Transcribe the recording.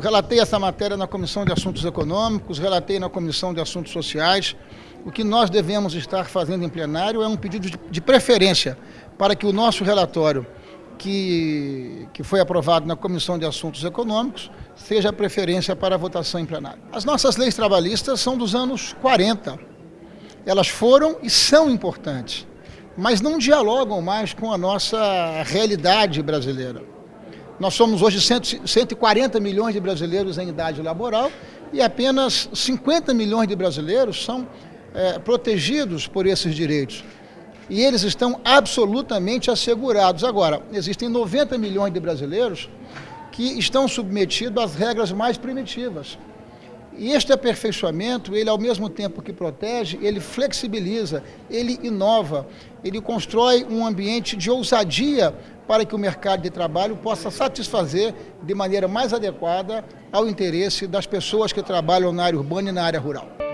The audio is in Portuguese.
Relatei essa matéria na Comissão de Assuntos Econômicos, relatei na Comissão de Assuntos Sociais. O que nós devemos estar fazendo em plenário é um pedido de preferência para que o nosso relatório, que, que foi aprovado na Comissão de Assuntos Econômicos, seja a preferência para a votação em plenário. As nossas leis trabalhistas são dos anos 40. Elas foram e são importantes, mas não dialogam mais com a nossa realidade brasileira. Nós somos hoje 140 milhões de brasileiros em idade laboral e apenas 50 milhões de brasileiros são é, protegidos por esses direitos. E eles estão absolutamente assegurados. Agora, existem 90 milhões de brasileiros que estão submetidos às regras mais primitivas. E este aperfeiçoamento, ele ao mesmo tempo que protege, ele flexibiliza, ele inova, ele constrói um ambiente de ousadia para que o mercado de trabalho possa satisfazer de maneira mais adequada ao interesse das pessoas que trabalham na área urbana e na área rural.